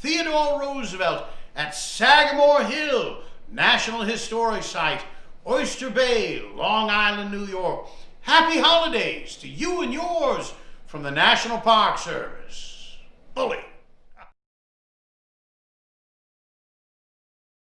Theodore Roosevelt at Sagamore Hill, National Historic Site, Oyster Bay, Long Island, New York. Happy holidays to you and yours from the National Park Service.